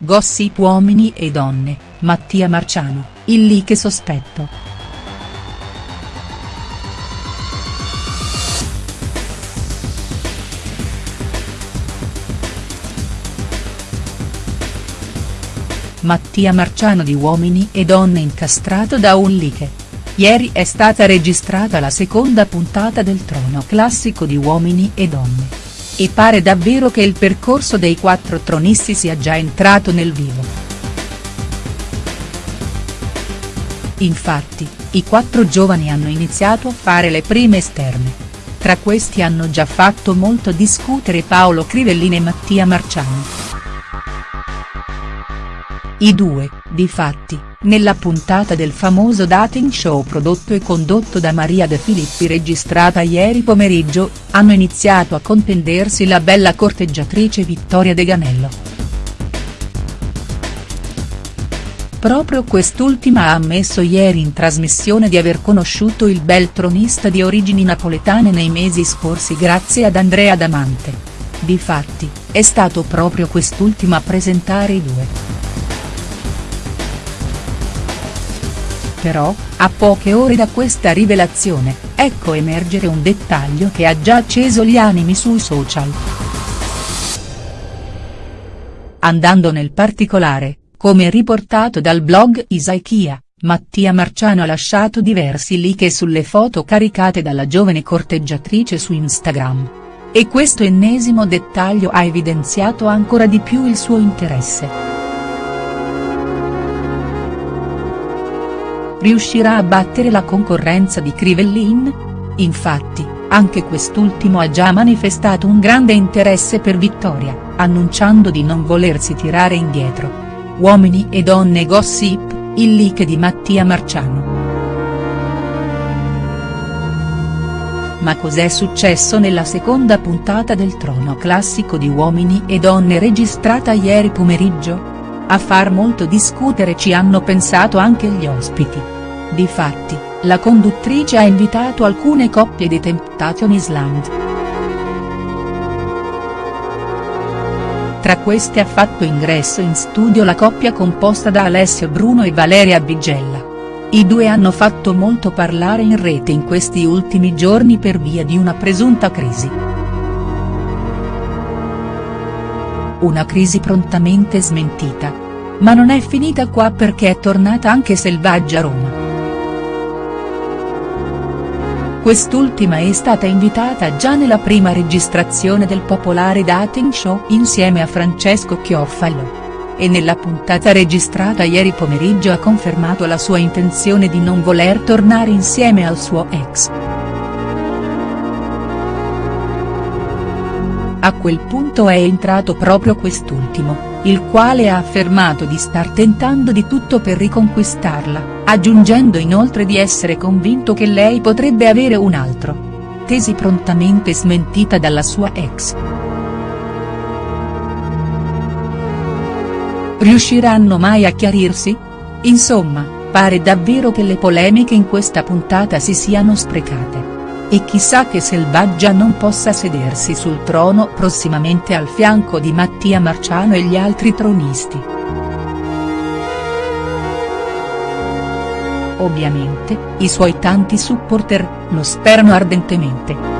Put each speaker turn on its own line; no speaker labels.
Gossip Uomini e donne, Mattia Marciano, il leak sospetto. Mattia Marciano di Uomini e donne incastrato da un leak. Ieri è stata registrata la seconda puntata del trono classico di Uomini e donne. E pare davvero che il percorso dei quattro tronisti sia già entrato nel vivo. Infatti, i quattro giovani hanno iniziato a fare le prime esterne. Tra questi hanno già fatto molto discutere Paolo Crivellini e Mattia Marciano. I due, difatti, nella puntata del famoso dating show prodotto e condotto da Maria De Filippi registrata ieri pomeriggio, hanno iniziato a contendersi la bella corteggiatrice Vittoria De Ganello. Proprio quest'ultima ha ammesso ieri in trasmissione di aver conosciuto il bel tronista di origini napoletane nei mesi scorsi grazie ad Andrea Damante. Difatti, è stato proprio quest'ultimo a presentare i due. Però, a poche ore da questa rivelazione, ecco emergere un dettaglio che ha già acceso gli animi sui social. Andando nel particolare, come riportato dal blog Isaichia, Mattia Marciano ha lasciato diversi like sulle foto caricate dalla giovane corteggiatrice su Instagram. E questo ennesimo dettaglio ha evidenziato ancora di più il suo interesse. Riuscirà a battere la concorrenza di Crivellin? Infatti, anche quest'ultimo ha già manifestato un grande interesse per Vittoria, annunciando di non volersi tirare indietro. Uomini e donne gossip, il leak di Mattia Marciano. Ma cos'è successo nella seconda puntata del trono classico di Uomini e donne registrata ieri pomeriggio? A far molto discutere ci hanno pensato anche gli ospiti. Difatti, la conduttrice ha invitato alcune coppie di Temptation Island. Tra queste ha fatto ingresso in studio la coppia composta da Alessio Bruno e Valeria Bigella. I due hanno fatto molto parlare in rete in questi ultimi giorni per via di una presunta crisi. una crisi prontamente smentita. Ma non è finita qua perché è tornata anche Selvaggia Roma. Quest'ultima è stata invitata già nella prima registrazione del popolare dating show insieme a Francesco Chioffalo. E nella puntata registrata ieri pomeriggio ha confermato la sua intenzione di non voler tornare insieme al suo ex. A quel punto è entrato proprio quest'ultimo, il quale ha affermato di star tentando di tutto per riconquistarla, aggiungendo inoltre di essere convinto che lei potrebbe avere un altro. Tesi prontamente smentita dalla sua ex. Riusciranno mai a chiarirsi? Insomma, pare davvero che le polemiche in questa puntata si siano sprecate. E chissà che Selvaggia non possa sedersi sul trono prossimamente al fianco di Mattia Marciano e gli altri tronisti. Ovviamente, i suoi tanti supporter, lo sperano ardentemente.